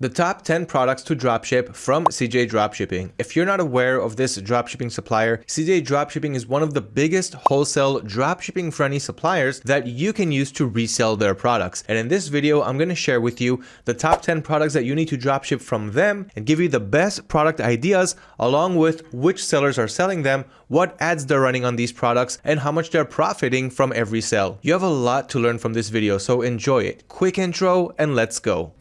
The top 10 products to dropship from CJ Dropshipping. If you're not aware of this dropshipping supplier, CJ Dropshipping is one of the biggest wholesale dropshipping friendly suppliers that you can use to resell their products. And in this video, I'm going to share with you the top 10 products that you need to dropship from them and give you the best product ideas along with which sellers are selling them, what ads they're running on these products, and how much they're profiting from every sale. You have a lot to learn from this video, so enjoy it. Quick intro and let's go.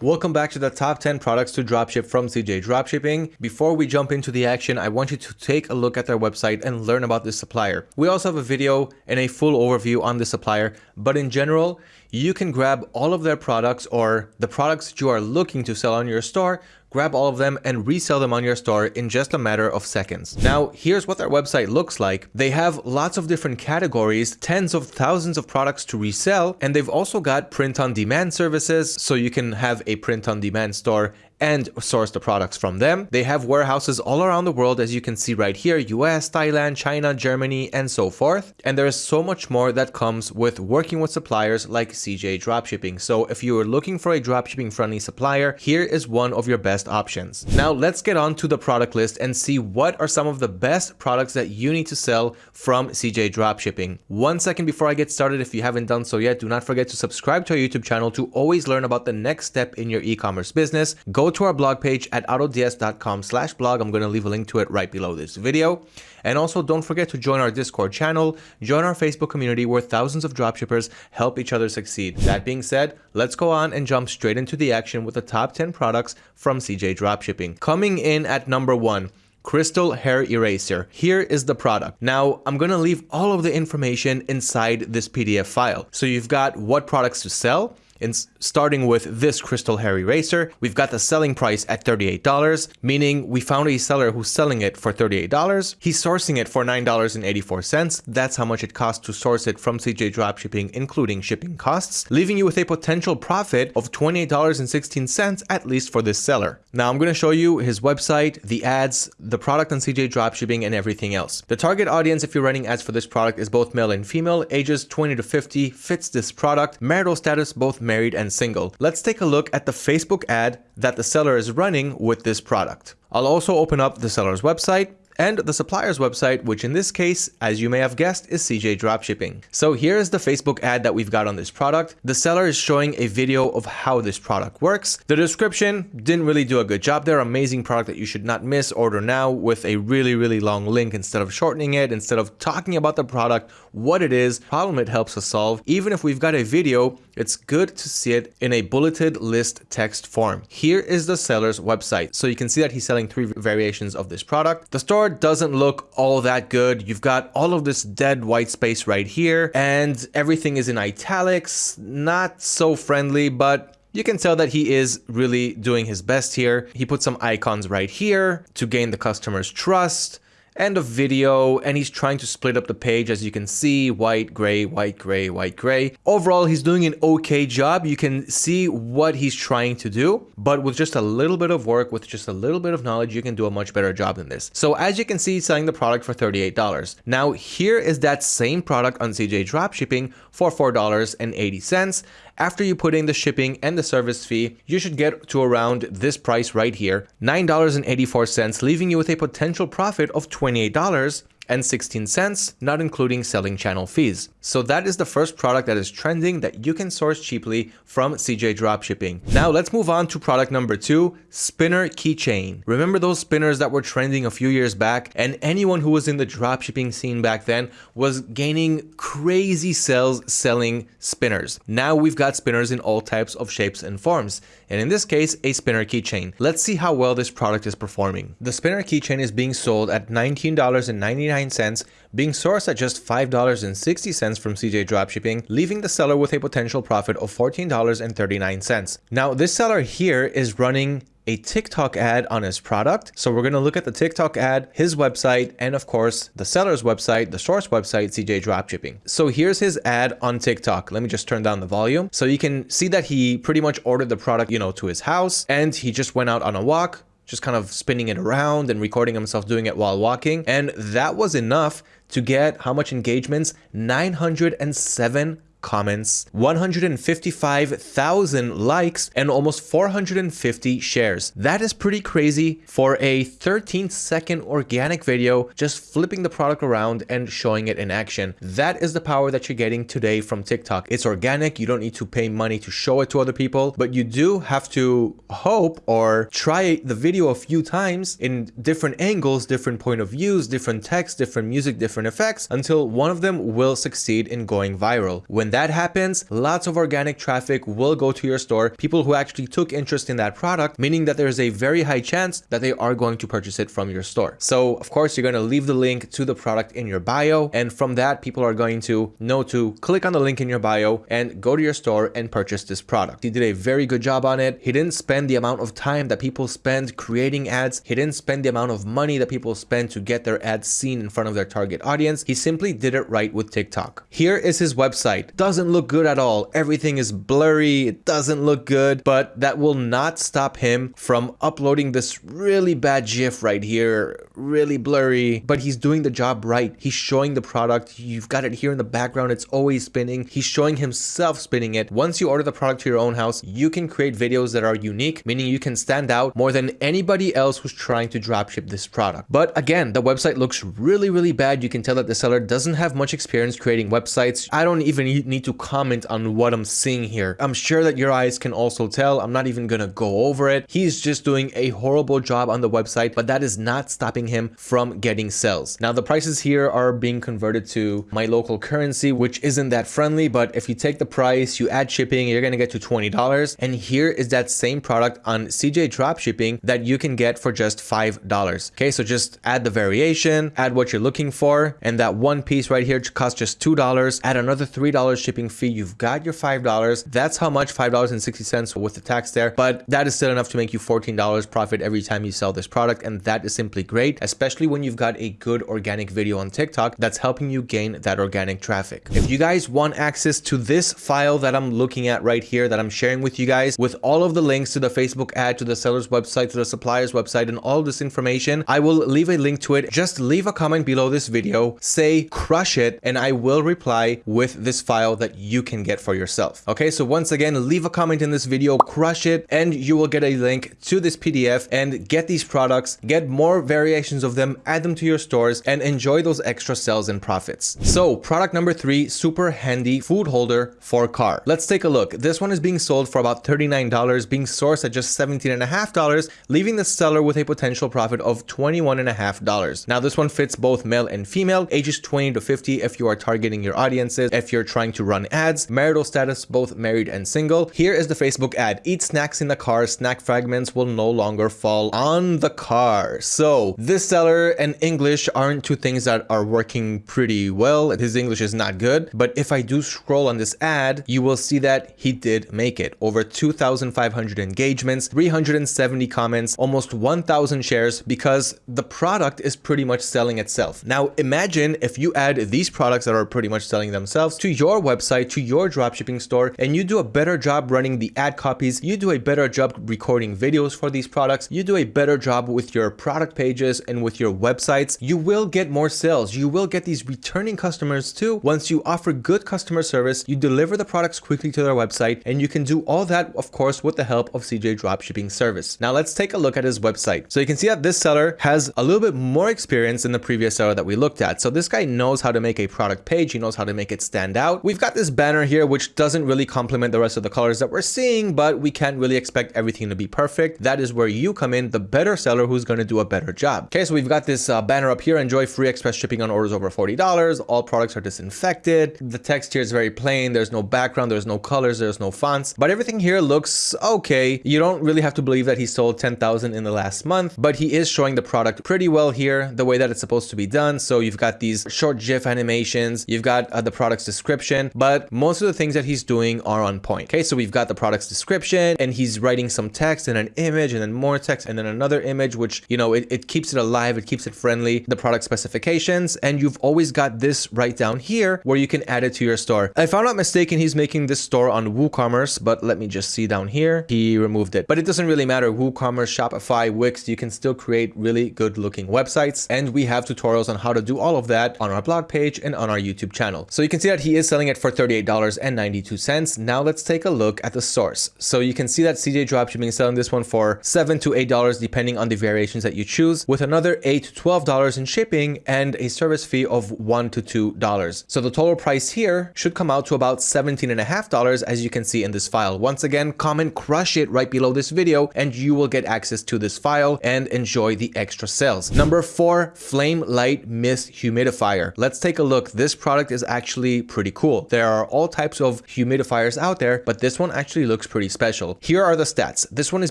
Welcome back to the top 10 products to dropship from CJ Dropshipping. Before we jump into the action, I want you to take a look at their website and learn about this supplier. We also have a video and a full overview on the supplier, but in general, you can grab all of their products or the products that you are looking to sell on your store grab all of them and resell them on your store in just a matter of seconds. Now, here's what their website looks like. They have lots of different categories, tens of thousands of products to resell, and they've also got print on demand services, so you can have a print on demand store and source the products from them. They have warehouses all around the world, as you can see right here, US, Thailand, China, Germany, and so forth. And there is so much more that comes with working with suppliers like CJ Dropshipping. So if you are looking for a dropshipping friendly supplier, here is one of your best options. Now let's get on to the product list and see what are some of the best products that you need to sell from CJ Dropshipping. One second before I get started, if you haven't done so yet, do not forget to subscribe to our YouTube channel to always learn about the next step in your e-commerce business. Go to our blog page at autods.com slash blog. I'm going to leave a link to it right below this video. And also don't forget to join our Discord channel, join our Facebook community where thousands of dropshippers help each other succeed. That being said, let's go on and jump straight into the action with the top 10 products from CJ Dropshipping. Coming in at number one, Crystal Hair Eraser. Here is the product. Now, I'm going to leave all of the information inside this PDF file. So you've got what products to sell, in starting with this crystal hair eraser, we've got the selling price at $38, meaning we found a seller who's selling it for $38. He's sourcing it for $9.84. That's how much it costs to source it from CJ Dropshipping, including shipping costs, leaving you with a potential profit of $28.16 at least for this seller. Now I'm going to show you his website, the ads, the product on CJ Dropshipping, and everything else. The target audience if you're running ads for this product is both male and female, ages 20 to 50, fits this product, marital status both married and single. Let's take a look at the Facebook ad that the seller is running with this product. I'll also open up the seller's website and the supplier's website, which in this case, as you may have guessed, is CJ Dropshipping. So here is the Facebook ad that we've got on this product. The seller is showing a video of how this product works. The description didn't really do a good job there. Amazing product that you should not miss. Order now with a really, really long link instead of shortening it, instead of talking about the product, what it is, problem it helps us solve. Even if we've got a video, it's good to see it in a bulleted list text form. Here is the seller's website. So you can see that he's selling three variations of this product. The store doesn't look all that good. You've got all of this dead white space right here and everything is in italics, not so friendly, but you can tell that he is really doing his best here. He put some icons right here to gain the customer's trust and a video and he's trying to split up the page as you can see white gray white gray white gray. Overall he's doing an okay job. You can see what he's trying to do but with just a little bit of work with just a little bit of knowledge you can do a much better job than this. So as you can see selling the product for $38 now here is that same product on CJ dropshipping for $4.80 after you put in the shipping and the service fee, you should get to around this price right here, $9.84, leaving you with a potential profit of $28 and 16 cents, not including selling channel fees. So that is the first product that is trending that you can source cheaply from CJ Dropshipping. Now let's move on to product number two, spinner keychain. Remember those spinners that were trending a few years back and anyone who was in the dropshipping scene back then was gaining crazy sales selling spinners. Now we've got spinners in all types of shapes and forms. And in this case, a spinner keychain. Let's see how well this product is performing. The spinner keychain is being sold at $19.99, being sourced at just $5.60 from CJ Dropshipping, leaving the seller with a potential profit of $14.39. Now, this seller here is running a TikTok ad on his product. So we're going to look at the TikTok ad, his website, and of course, the seller's website, the source website, CJ Dropshipping. So here's his ad on TikTok. Let me just turn down the volume. So you can see that he pretty much ordered the product, you know, to his house and he just went out on a walk, just kind of spinning it around and recording himself doing it while walking. And that was enough to get how much engagements? 907 comments, 155,000 likes, and almost 450 shares. That is pretty crazy for a 13 second organic video, just flipping the product around and showing it in action. That is the power that you're getting today from TikTok. It's organic. You don't need to pay money to show it to other people, but you do have to hope or try the video a few times in different angles, different point of views, different text, different music, different effects until one of them will succeed in going viral. When when that happens, lots of organic traffic will go to your store, people who actually took interest in that product, meaning that there's a very high chance that they are going to purchase it from your store. So of course, you're going to leave the link to the product in your bio. And from that, people are going to know to click on the link in your bio and go to your store and purchase this product. He did a very good job on it. He didn't spend the amount of time that people spend creating ads. He didn't spend the amount of money that people spend to get their ads seen in front of their target audience. He simply did it right with TikTok. Here is his website doesn't look good at all. Everything is blurry. It doesn't look good, but that will not stop him from uploading this really bad GIF right here. Really blurry, but he's doing the job right. He's showing the product. You've got it here in the background. It's always spinning. He's showing himself spinning it. Once you order the product to your own house, you can create videos that are unique, meaning you can stand out more than anybody else who's trying to dropship this product. But again, the website looks really, really bad. You can tell that the seller doesn't have much experience creating websites. I don't even need to comment on what I'm seeing here. I'm sure that your eyes can also tell. I'm not even gonna go over it. He's just doing a horrible job on the website, but that is not stopping him from getting sales. Now the prices here are being converted to my local currency, which isn't that friendly, but if you take the price, you add shipping, you're gonna get to $20. And here is that same product on CJ Dropshipping that you can get for just $5. Okay, so just add the variation, add what you're looking for, and that one piece right here costs just $2, add another $3 shipping fee, you've got your $5. That's how much $5.60 with the tax there, but that is still enough to make you $14 profit every time you sell this product. And that is simply great, especially when you've got a good organic video on TikTok that's helping you gain that organic traffic. If you guys want access to this file that I'm looking at right here that I'm sharing with you guys with all of the links to the Facebook ad, to the seller's website, to the supplier's website, and all this information, I will leave a link to it. Just leave a comment below this video, say crush it, and I will reply with this file that you can get for yourself. Okay, so once again, leave a comment in this video, crush it, and you will get a link to this PDF and get these products, get more variations of them, add them to your stores, and enjoy those extra sales and profits. So product number three, super handy food holder for car. Let's take a look. This one is being sold for about $39, being sourced at just $17.5, leaving the seller with a potential profit of $21.5. Now this one fits both male and female, ages 20 to 50 if you are targeting your audiences, if you're trying to run ads, marital status, both married and single. Here is the Facebook ad. Eat snacks in the car. Snack fragments will no longer fall on the car. So this seller and English aren't two things that are working pretty well. His English is not good. But if I do scroll on this ad, you will see that he did make it. Over 2,500 engagements, 370 comments, almost 1,000 shares because the product is pretty much selling itself. Now imagine if you add these products that are pretty much selling themselves to your website, to your dropshipping store, and you do a better job running the ad copies, you do a better job recording videos for these products, you do a better job with your product pages and with your websites, you will get more sales. You will get these returning customers too. Once you offer good customer service, you deliver the products quickly to their website, and you can do all that, of course, with the help of CJ Dropshipping Service. Now let's take a look at his website. So you can see that this seller has a little bit more experience than the previous seller that we looked at. So this guy knows how to make a product page. He knows how to make it stand out. We've got this banner here, which doesn't really complement the rest of the colors that we're seeing, but we can't really expect everything to be perfect. That is where you come in, the better seller who's going to do a better job. Okay, so we've got this uh, banner up here, enjoy free express shipping on orders over $40. All products are disinfected. The text here is very plain. There's no background, there's no colors, there's no fonts, but everything here looks okay. You don't really have to believe that he sold 10,000 in the last month, but he is showing the product pretty well here, the way that it's supposed to be done. So you've got these short GIF animations, you've got uh, the product's description, description, but most of the things that he's doing are on point. Okay, so we've got the product's description and he's writing some text and an image and then more text and then another image, which, you know, it, it keeps it alive, it keeps it friendly, the product specifications, and you've always got this right down here where you can add it to your store. If I'm not mistaken, he's making this store on WooCommerce, but let me just see down here. He removed it, but it doesn't really matter. WooCommerce, Shopify, Wix, you can still create really good looking websites. And we have tutorials on how to do all of that on our blog page and on our YouTube channel. So you can see that he is selling it for $38.92. Now let's take a look at the source. So you can see that CJ Dropshipping is selling this one for 7 to $8 depending on the variations that you choose with another 8 to $12 in shipping and a service fee of 1 to $2. So the total price here should come out to about $17.5 as you can see in this file. Once again, comment crush it right below this video and you will get access to this file and enjoy the extra sales. Number four, Flame Light Mist Humidifier. Let's take a look. This product is actually pretty cool. There are all types of humidifiers out there, but this one actually looks pretty special. Here are the stats. This one is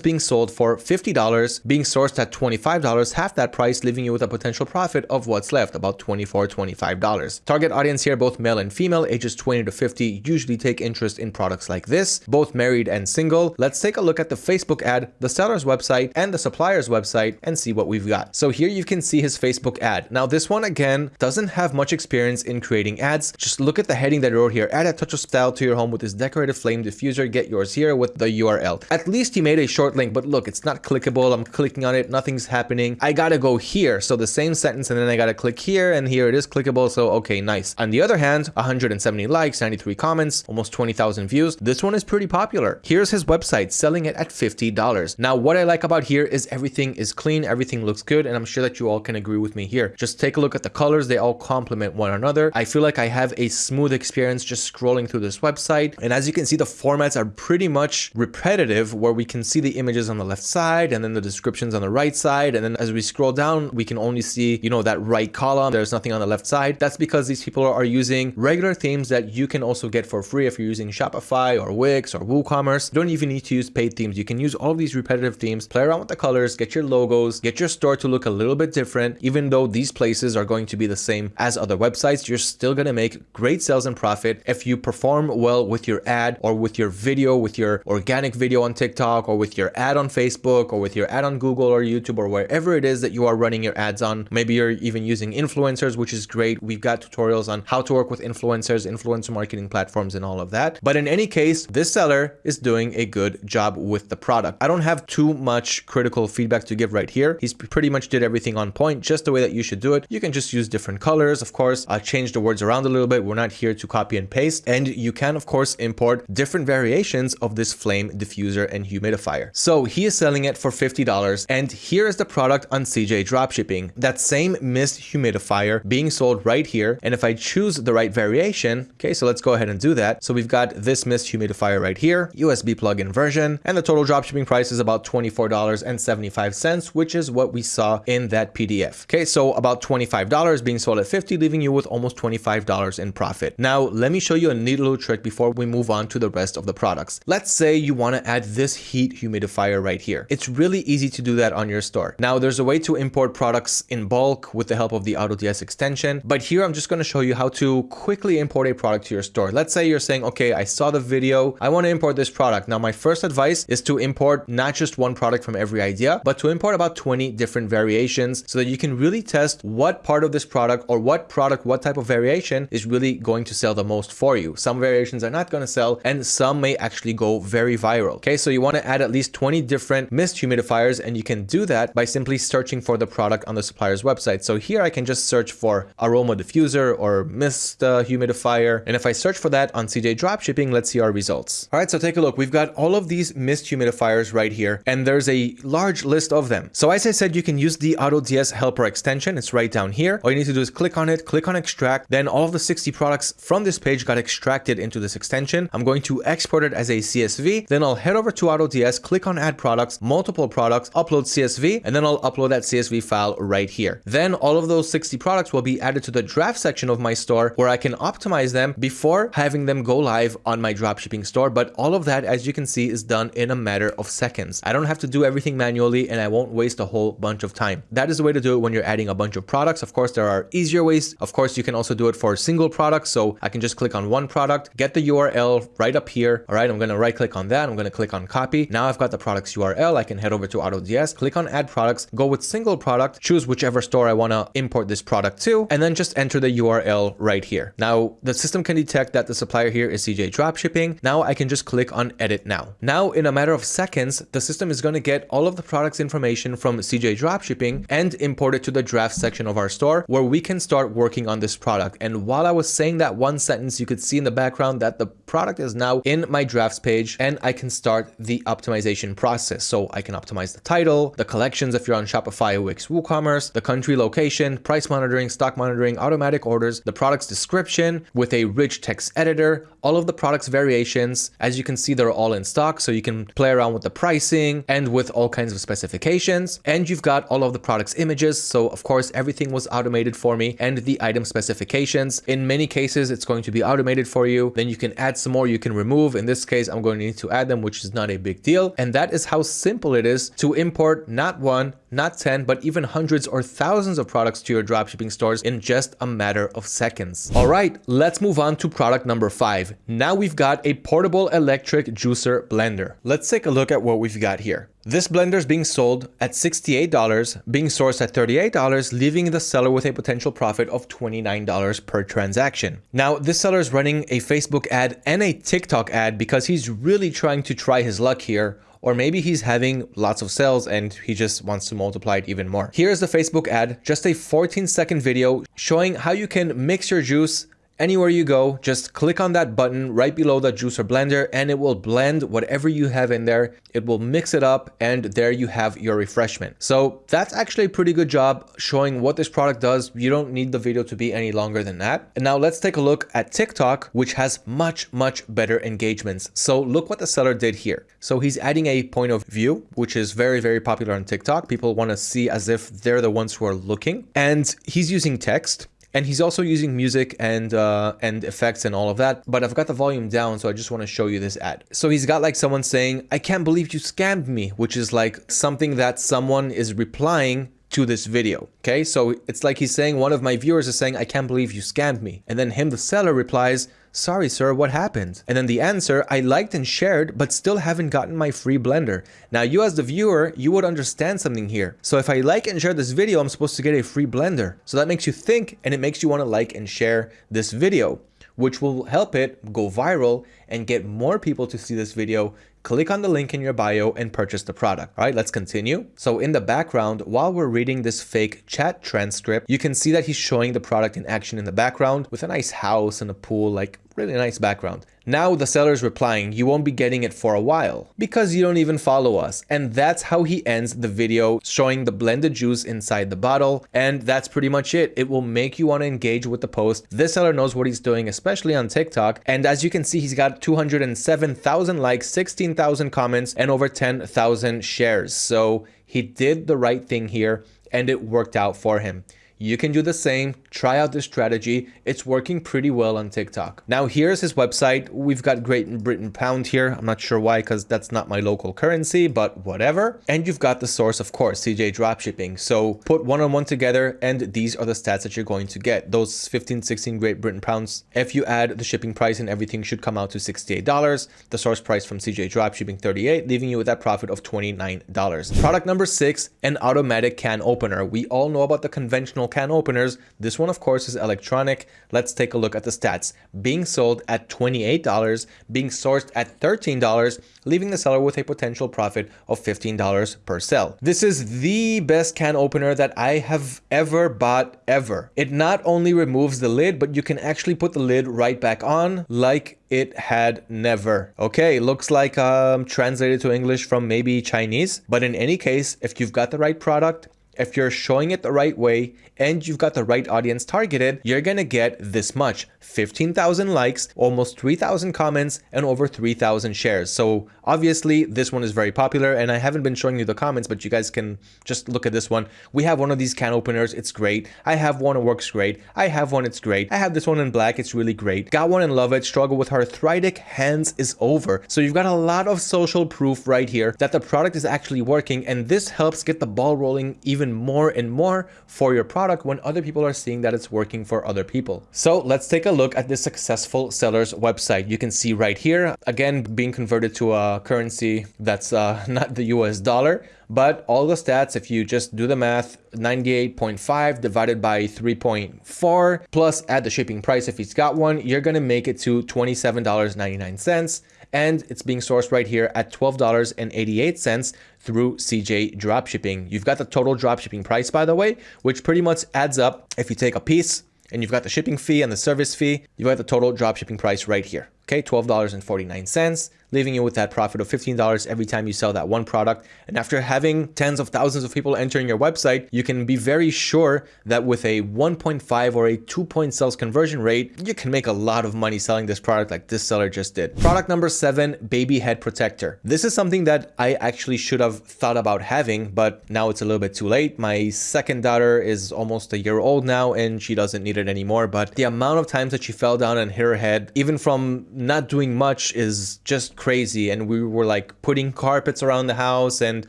being sold for $50, being sourced at $25, half that price, leaving you with a potential profit of what's left, about $24, $25. Target audience here, both male and female, ages 20 to 50, usually take interest in products like this, both married and single. Let's take a look at the Facebook ad, the seller's website, and the supplier's website and see what we've got. So here you can see his Facebook ad. Now this one again doesn't have much experience in creating ads. Just look at the heading that he here. Add a touch of style to your home with this decorative flame diffuser. Get yours here with the URL. At least he made a short link, but look, it's not clickable. I'm clicking on it. Nothing's happening. I gotta go here. So the same sentence and then I gotta click here and here it is clickable. So okay, nice. On the other hand, 170 likes, 93 comments, almost 20,000 views. This one is pretty popular. Here's his website selling it at $50. Now what I like about here is everything is clean. Everything looks good. And I'm sure that you all can agree with me here. Just take a look at the colors. They all complement one another. I feel like I have a smooth experience just scrolling through this website. And as you can see, the formats are pretty much repetitive where we can see the images on the left side and then the descriptions on the right side. And then as we scroll down, we can only see, you know, that right column. There's nothing on the left side. That's because these people are using regular themes that you can also get for free if you're using Shopify or Wix or WooCommerce. You don't even need to use paid themes. You can use all of these repetitive themes, play around with the colors, get your logos, get your store to look a little bit different. Even though these places are going to be the same as other websites, you're still going to make great sales and profit if you perform well with your ad or with your video, with your organic video on TikTok or with your ad on Facebook or with your ad on Google or YouTube or wherever it is that you are running your ads on. Maybe you're even using influencers, which is great. We've got tutorials on how to work with influencers, influencer marketing platforms and all of that. But in any case, this seller is doing a good job with the product. I don't have too much critical feedback to give right here. He's pretty much did everything on point, just the way that you should do it. You can just use different colors, of course, I uh, change the words around a little bit. We're not here to copy and paste. And you can, of course, import different variations of this flame diffuser and humidifier. So he is selling it for $50. And here is the product on CJ Dropshipping. That same mist humidifier being sold right here. And if I choose the right variation, okay, so let's go ahead and do that. So we've got this mist humidifier right here, USB plug-in version, and the total dropshipping price is about $24.75, which is what we saw in that PDF. Okay, so about $25 being sold at 50, leaving you with almost $25 in profit. Now, let me show you a neat little trick before we move on to the rest of the products. Let's say you want to add this heat humidifier right here. It's really easy to do that on your store. Now, there's a way to import products in bulk with the help of the AutoDS extension, but here I'm just going to show you how to quickly import a product to your store. Let's say you're saying, okay, I saw the video, I want to import this product. Now, my first advice is to import not just one product from every idea, but to import about 20 different variations so that you can really test what part of this product or what product, what type of variation is really going to sell the most for you. Some variations are not going to sell and some may actually go very viral. Okay, so you want to add at least 20 different mist humidifiers and you can do that by simply searching for the product on the supplier's website. So here I can just search for aroma diffuser or mist uh, humidifier. And if I search for that on CJ Dropshipping, let's see our results. All right, so take a look. We've got all of these mist humidifiers right here and there's a large list of them. So as I said, you can use the AutoDS helper extension. It's right down here. All you need to do is click on it, click on extract. Then all of the 60 products from this page got extracted into this extension. I'm going to export it as a CSV. Then I'll head over to AutoDS, click on add products, multiple products, upload CSV, and then I'll upload that CSV file right here. Then all of those 60 products will be added to the draft section of my store where I can optimize them before having them go live on my dropshipping store. But all of that, as you can see, is done in a matter of seconds. I don't have to do everything manually and I won't waste a whole bunch of time. That is the way to do it when you're adding a bunch of products. Of course, there are easier ways. Of course, you can also do it for single products. So I can can just click on one product, get the URL right up here. All right, I'm going to right click on that. I'm going to click on copy. Now I've got the product's URL. I can head over to AutoDS, click on add products, go with single product, choose whichever store I want to import this product to, and then just enter the URL right here. Now the system can detect that the supplier here is CJ Dropshipping. Now I can just click on edit now. Now in a matter of seconds, the system is going to get all of the product's information from CJ Dropshipping and import it to the draft section of our store where we can start working on this product. And while I was saying that one sentence, you could see in the background that the product is now in my drafts page and I can start the optimization process. So I can optimize the title, the collections if you're on Shopify, Wix, WooCommerce, the country location, price monitoring, stock monitoring, automatic orders, the product's description with a rich text editor, all of the product's variations. As you can see, they're all in stock, so you can play around with the pricing and with all kinds of specifications. And you've got all of the product's images. So of course, everything was automated for me and the item specifications. In many cases, it's going to be automated for you. Then you can add some more, you can remove. In this case, I'm going to need to add them, which is not a big deal. And that is how simple it is to import not one, not 10, but even hundreds or thousands of products to your dropshipping stores in just a matter of seconds. All right, let's move on to product number five. Now we've got a portable electric juicer blender. Let's take a look at what we've got here. This blender is being sold at $68, being sourced at $38, leaving the seller with a potential profit of $29 per transaction. Now, this seller is running a Facebook ad and a TikTok ad because he's really trying to try his luck here or maybe he's having lots of sales and he just wants to multiply it even more. Here's the Facebook ad, just a 14 second video showing how you can mix your juice Anywhere you go, just click on that button right below the juicer blender and it will blend whatever you have in there. It will mix it up and there you have your refreshment. So that's actually a pretty good job showing what this product does. You don't need the video to be any longer than that. And now let's take a look at TikTok, which has much, much better engagements. So look what the seller did here. So he's adding a point of view, which is very, very popular on TikTok. People want to see as if they're the ones who are looking. And he's using text and he's also using music and uh, and effects and all of that. But I've got the volume down, so I just want to show you this ad. So he's got like someone saying, I can't believe you scammed me, which is like something that someone is replying to this video. Okay, so it's like he's saying one of my viewers is saying, I can't believe you scammed me. And then him, the seller, replies, Sorry, sir, what happened? And then the answer, I liked and shared, but still haven't gotten my free blender. Now, you as the viewer, you would understand something here. So if I like and share this video, I'm supposed to get a free blender. So that makes you think and it makes you want to like and share this video which will help it go viral and get more people to see this video click on the link in your bio and purchase the product. All right, let's continue. So in the background, while we're reading this fake chat transcript, you can see that he's showing the product in action in the background with a nice house and a pool, like really nice background. Now the seller is replying, you won't be getting it for a while because you don't even follow us. And that's how he ends the video showing the blended juice inside the bottle. And that's pretty much it. It will make you want to engage with the post. This seller knows what he's doing, especially on TikTok. And as you can see, he's got 207,000 likes, 16,000 comments, and over 10,000 shares. So he did the right thing here and it worked out for him. You can do the same, try out this strategy. It's working pretty well on TikTok. Now here's his website. We've got Great Britain pound here. I'm not sure why because that's not my local currency, but whatever. And you've got the source, of course, CJ Dropshipping. So put one on one together and these are the stats that you're going to get. Those 15, 16 Great Britain pounds. If you add the shipping price and everything should come out to $68. The source price from CJ Dropshipping 38, leaving you with that profit of $29. Product number six, an automatic can opener. We all know about the conventional can openers. This one, of course, is electronic. Let's take a look at the stats. Being sold at $28, being sourced at $13, leaving the seller with a potential profit of $15 per sell. This is the best can opener that I have ever bought ever. It not only removes the lid, but you can actually put the lid right back on like it had never. Okay, looks like um, translated to English from maybe Chinese, but in any case, if you've got the right product, if you're showing it the right way and you've got the right audience targeted, you're gonna get this much 15,000 likes, almost 3,000 comments, and over 3,000 shares. So obviously this one is very popular and I haven't been showing you the comments, but you guys can just look at this one. We have one of these can openers. It's great. I have one. It works great. I have one. It's great. I have this one in black. It's really great. Got one and love it. Struggle with arthritic hands is over. So you've got a lot of social proof right here that the product is actually working and this helps get the ball rolling even more and more for your product when other people are seeing that it's working for other people. So let's take a look at this successful seller's website. You can see right here, again, being converted to a currency that's uh, not the US dollar, but all the stats, if you just do the math, 98.5 divided by 3.4 plus add the shipping price if he's got one, you're going to make it to $27.99 and it's being sourced right here at $12.88 through CJ Dropshipping. You've got the total dropshipping price, by the way, which pretty much adds up if you take a piece and you've got the shipping fee and the service fee, you've got the total dropshipping price right here. Okay, $12.49 leaving you with that profit of $15 every time you sell that one product. And after having tens of thousands of people entering your website, you can be very sure that with a 1.5 or a 2 point sales conversion rate, you can make a lot of money selling this product like this seller just did. Product number seven, baby head protector. This is something that I actually should have thought about having, but now it's a little bit too late. My second daughter is almost a year old now and she doesn't need it anymore. But the amount of times that she fell down and hit her head, even from not doing much is just crazy. And we were like putting carpets around the house and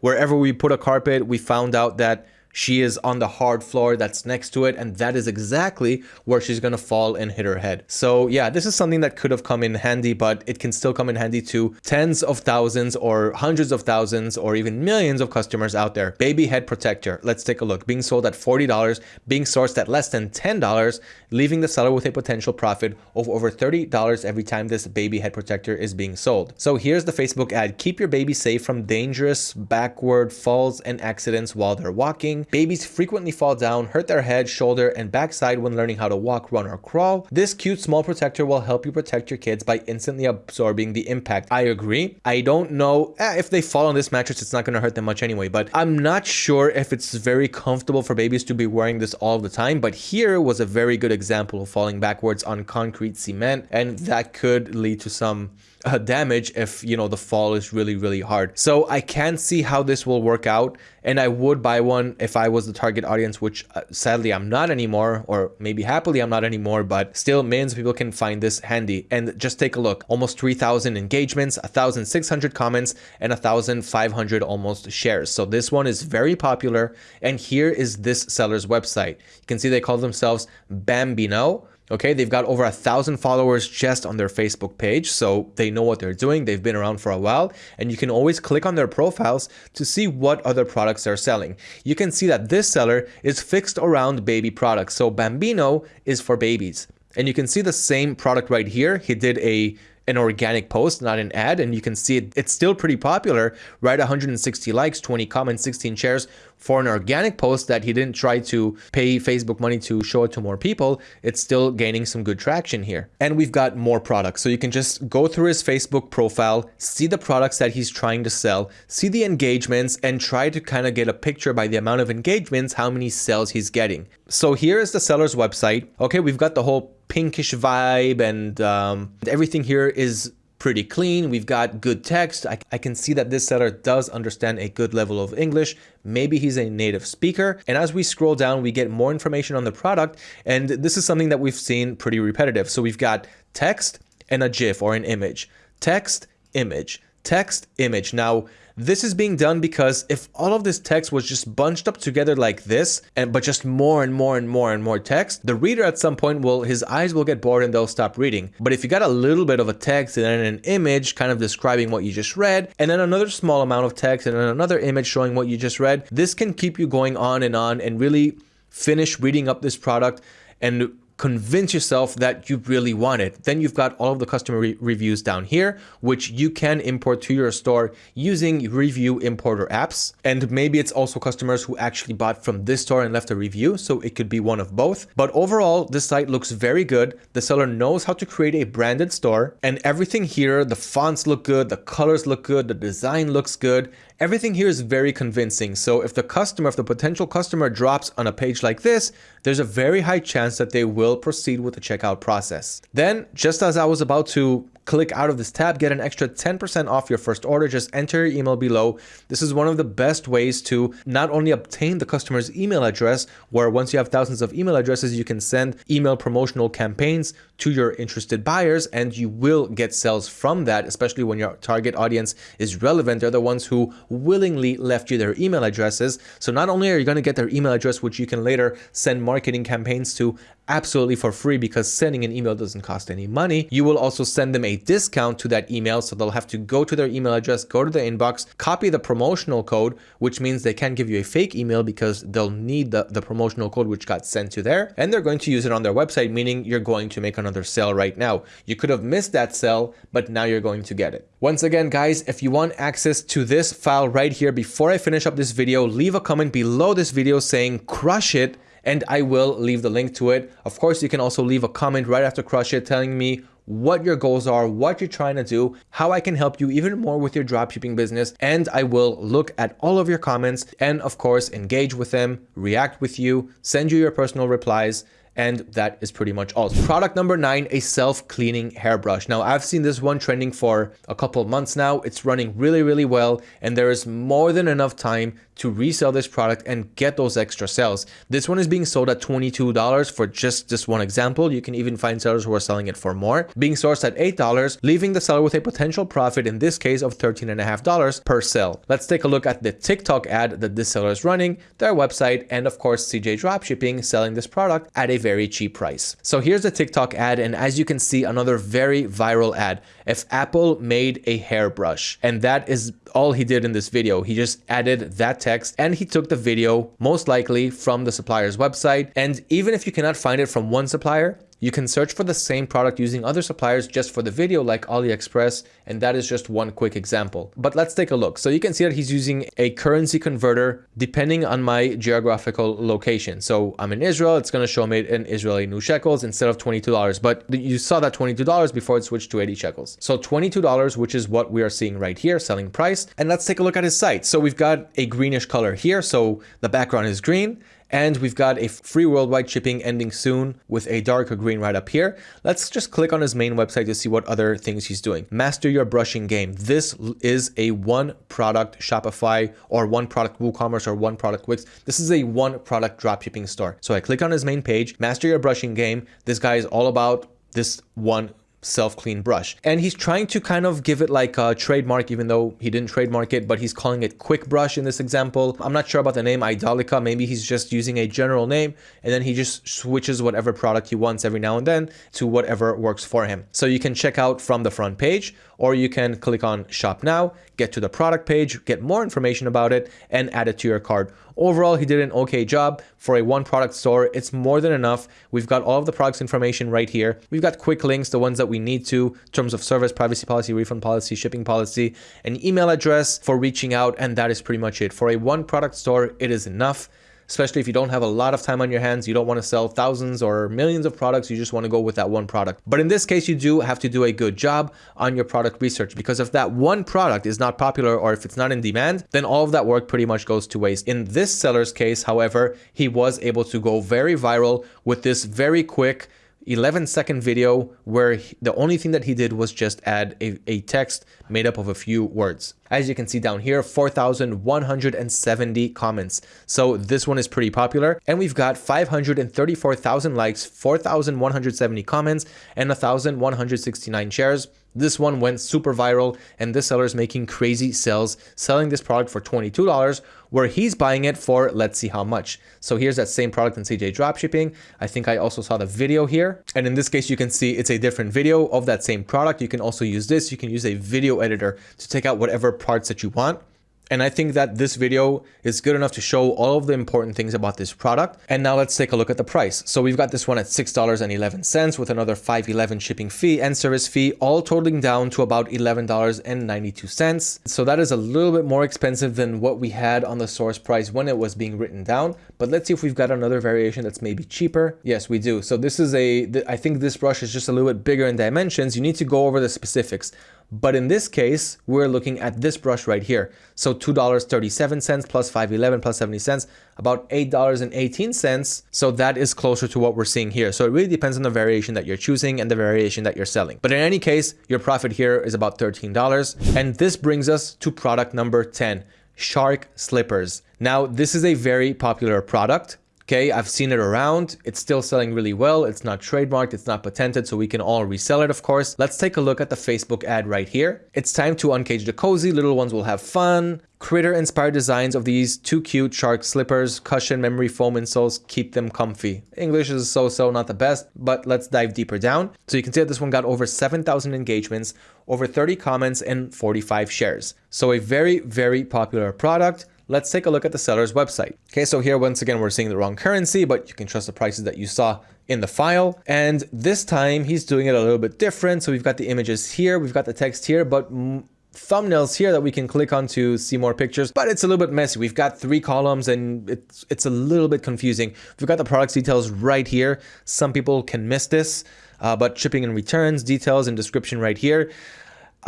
wherever we put a carpet, we found out that she is on the hard floor that's next to it and that is exactly where she's to fall and hit her head. So yeah, this is something that could have come in handy, but it can still come in handy to tens of thousands or hundreds of thousands or even millions of customers out there. Baby head protector. Let's take a look. Being sold at $40, being sourced at less than $10, leaving the seller with a potential profit of over $30 every time this baby head protector is being sold. So here's the Facebook ad. Keep your baby safe from dangerous backward falls and accidents while they're walking. Babies frequently fall down, hurt their head, shoulder, and backside when learning how to walk, run, or crawl. This cute small protector will help you protect your kids by instantly absorbing the impact. I agree. I don't know eh, if they fall on this mattress, it's not going to hurt them much anyway, but I'm not sure if it's very comfortable for babies to be wearing this all the time. But here was a very good example of falling backwards on concrete cement, and that could lead to some uh, damage if you know the fall is really really hard. So i can see how this will work out and i would buy one if i was the target audience which uh, sadly i'm not anymore or maybe happily i'm not anymore but still millions of people can find this handy. And just take a look. Almost 3000 engagements 1600 comments and 1500 almost shares. So this one is very popular and here is this seller's website. You can see they call themselves bambino Okay, they've got over a thousand followers just on their Facebook page, so they know what they're doing. They've been around for a while, and you can always click on their profiles to see what other products they're selling. You can see that this seller is fixed around baby products. So Bambino is for babies. And you can see the same product right here. He did a an organic post, not an ad. And you can see it, it's still pretty popular, right? 160 likes, 20 comments, 16 shares for an organic post that he didn't try to pay Facebook money to show it to more people. It's still gaining some good traction here. And we've got more products. So you can just go through his Facebook profile, see the products that he's trying to sell, see the engagements, and try to kind of get a picture by the amount of engagements, how many sales he's getting. So here is the seller's website. Okay, we've got the whole pinkish vibe and um, everything here is pretty clean. We've got good text. I, I, can see that this seller does understand a good level of English. Maybe he's a native speaker. And as we scroll down, we get more information on the product. And this is something that we've seen pretty repetitive. So we've got text and a GIF or an image. Text, image, text, image. Now, this is being done because if all of this text was just bunched up together like this, and but just more and more and more and more text, the reader at some point will, his eyes will get bored and they'll stop reading. But if you got a little bit of a text and then an image kind of describing what you just read, and then another small amount of text and then another image showing what you just read, this can keep you going on and on and really finish reading up this product and convince yourself that you really want it. Then you've got all of the customer re reviews down here, which you can import to your store using review importer apps. And maybe it's also customers who actually bought from this store and left a review. So it could be one of both. But overall, this site looks very good. The seller knows how to create a branded store and everything here, the fonts look good, the colors look good, the design looks good. Everything here is very convincing. So if the customer, if the potential customer drops on a page like this, there's a very high chance that they will proceed with the checkout process. Then, just as I was about to click out of this tab, get an extra 10% off your first order. Just enter your email below. This is one of the best ways to not only obtain the customer's email address, where once you have thousands of email addresses, you can send email promotional campaigns to your interested buyers and you will get sales from that, especially when your target audience is relevant. They're the ones who willingly left you their email addresses. So not only are you going to get their email address, which you can later send marketing campaigns to, absolutely for free because sending an email doesn't cost any money. You will also send them a discount to that email. So they'll have to go to their email address, go to the inbox, copy the promotional code, which means they can't give you a fake email because they'll need the, the promotional code which got sent to there. And they're going to use it on their website, meaning you're going to make another sale right now. You could have missed that sale, but now you're going to get it. Once again, guys, if you want access to this file right here, before I finish up this video, leave a comment below this video saying crush it and I will leave the link to it. Of course, you can also leave a comment right after Crush It telling me what your goals are, what you're trying to do, how I can help you even more with your dropshipping business. And I will look at all of your comments and of course, engage with them, react with you, send you your personal replies, and that is pretty much all. Product number nine, a self-cleaning hairbrush. Now I've seen this one trending for a couple of months now. It's running really, really well. And there is more than enough time to resell this product and get those extra sales. This one is being sold at $22 for just this one example. You can even find sellers who are selling it for more. Being sourced at $8, leaving the seller with a potential profit in this case of $13.5 per sale. Let's take a look at the TikTok ad that this seller is running, their website, and of course CJ Dropshipping selling this product at a very cheap price. So here's a TikTok ad and as you can see another very viral ad. If Apple made a hairbrush and that is all he did in this video. He just added that text and he took the video most likely from the supplier's website. And even if you cannot find it from one supplier, you can search for the same product using other suppliers just for the video like AliExpress, and that is just one quick example. But let's take a look. So you can see that he's using a currency converter depending on my geographical location. So I'm in Israel, it's gonna show me in Israeli new shekels instead of $22, but you saw that $22 before it switched to 80 shekels. So $22, which is what we are seeing right here, selling price. And let's take a look at his site. So we've got a greenish color here. So the background is green and we've got a free worldwide shipping ending soon with a darker green right up here. Let's just click on his main website to see what other things he's doing. Master your brushing game. This is a one product Shopify or one product WooCommerce or one product Wix. This is a one product dropshipping store. So I click on his main page, master your brushing game. This guy is all about this one self-clean brush. And he's trying to kind of give it like a trademark, even though he didn't trademark it, but he's calling it Quick Brush in this example. I'm not sure about the name Idolica. Maybe he's just using a general name and then he just switches whatever product he wants every now and then to whatever works for him. So you can check out from the front page or you can click on shop now, get to the product page, get more information about it and add it to your cart. Overall, he did an okay job for a one product store. It's more than enough. We've got all of the products information right here. We've got quick links, the ones that we need to terms of service, privacy policy, refund policy, shipping policy, an email address for reaching out. And that is pretty much it. For a one product store, it is enough especially if you don't have a lot of time on your hands, you don't want to sell thousands or millions of products, you just want to go with that one product. But in this case, you do have to do a good job on your product research because if that one product is not popular or if it's not in demand, then all of that work pretty much goes to waste. In this seller's case, however, he was able to go very viral with this very quick 11 second video where he, the only thing that he did was just add a, a text made up of a few words. As you can see down here, 4,170 comments. So this one is pretty popular. And we've got 534,000 likes, 4,170 comments, and 1,169 shares. This one went super viral and this seller is making crazy sales selling this product for $22 where he's buying it for let's see how much. So here's that same product in CJ Dropshipping. I think I also saw the video here. And in this case, you can see it's a different video of that same product. You can also use this. You can use a video editor to take out whatever parts that you want. And I think that this video is good enough to show all of the important things about this product. And now let's take a look at the price. So we've got this one at $6.11 with another 5.11 shipping fee and service fee, all totaling down to about $11.92. So that is a little bit more expensive than what we had on the source price when it was being written down. But let's see if we've got another variation that's maybe cheaper. Yes, we do. So this is a, I think this brush is just a little bit bigger in dimensions. You need to go over the specifics. But in this case, we're looking at this brush right here. So $2.37 plus 511 plus 70 cents, about $8.18. So that is closer to what we're seeing here. So it really depends on the variation that you're choosing and the variation that you're selling. But in any case, your profit here is about $13. And this brings us to product number 10, Shark Slippers. Now, this is a very popular product. Okay, I've seen it around. It's still selling really well. It's not trademarked. It's not patented, so we can all resell it, of course. Let's take a look at the Facebook ad right here. It's time to uncage the cozy. Little ones will have fun. Critter inspired designs of these two cute shark slippers, cushion memory foam insoles, keep them comfy. English is so-so, not the best, but let's dive deeper down. So you can see that this one got over 7,000 engagements, over 30 comments, and 45 shares. So a very, very popular product let's take a look at the seller's website. Okay, so here once again, we're seeing the wrong currency, but you can trust the prices that you saw in the file. And this time he's doing it a little bit different. So we've got the images here, we've got the text here, but thumbnails here that we can click on to see more pictures, but it's a little bit messy. We've got three columns and it's, it's a little bit confusing. We've got the products details right here. Some people can miss this, uh, but shipping and returns details and description right here.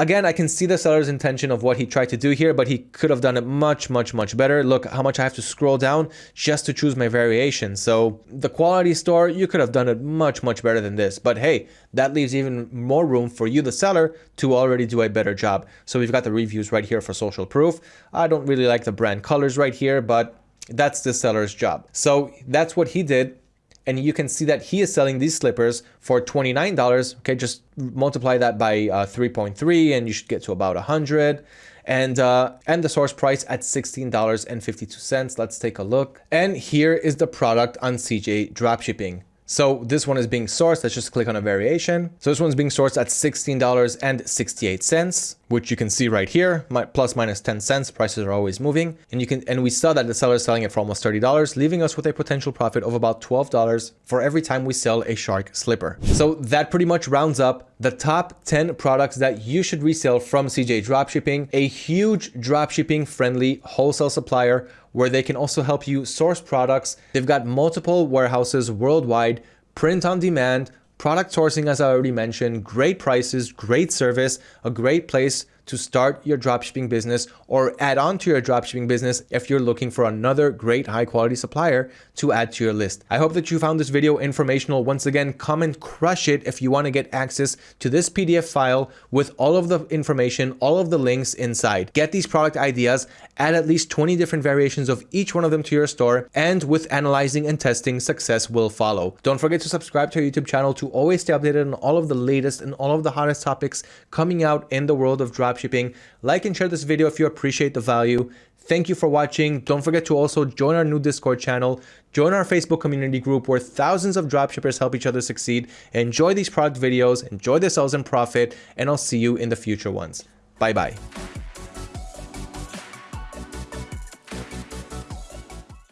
Again, I can see the seller's intention of what he tried to do here, but he could have done it much, much, much better. Look how much I have to scroll down just to choose my variation. So the quality store, you could have done it much, much better than this. But hey, that leaves even more room for you, the seller, to already do a better job. So we've got the reviews right here for social proof. I don't really like the brand colors right here, but that's the seller's job. So that's what he did and you can see that he is selling these slippers for $29. Okay, just multiply that by uh, 3.3 and you should get to about 100 and uh, and the source price at $16.52. Let's take a look. And here is the product on CJ Dropshipping. So this one is being sourced. Let's just click on a variation. So this one's being sourced at $16.68, which you can see right here, my, plus minus 10 cents. Prices are always moving. And you can, and we saw that the seller is selling it for almost $30, leaving us with a potential profit of about $12 for every time we sell a shark slipper. So that pretty much rounds up the top 10 products that you should resell from CJ Dropshipping, a huge dropshipping friendly wholesale supplier where they can also help you source products. They've got multiple warehouses worldwide, print on demand, product sourcing, as I already mentioned, great prices, great service, a great place to start your dropshipping business or add on to your dropshipping business if you're looking for another great high quality supplier to add to your list. I hope that you found this video informational. Once again, comment crush it if you want to get access to this PDF file with all of the information, all of the links inside. Get these product ideas, add at least 20 different variations of each one of them to your store, and with analyzing and testing, success will follow. Don't forget to subscribe to our YouTube channel to always stay updated on all of the latest and all of the hottest topics coming out in the world of dropshipping dropshipping. Like and share this video if you appreciate the value. Thank you for watching. Don't forget to also join our new Discord channel, join our Facebook community group where thousands of dropshippers help each other succeed. Enjoy these product videos, enjoy the sales and profit, and I'll see you in the future ones. Bye bye.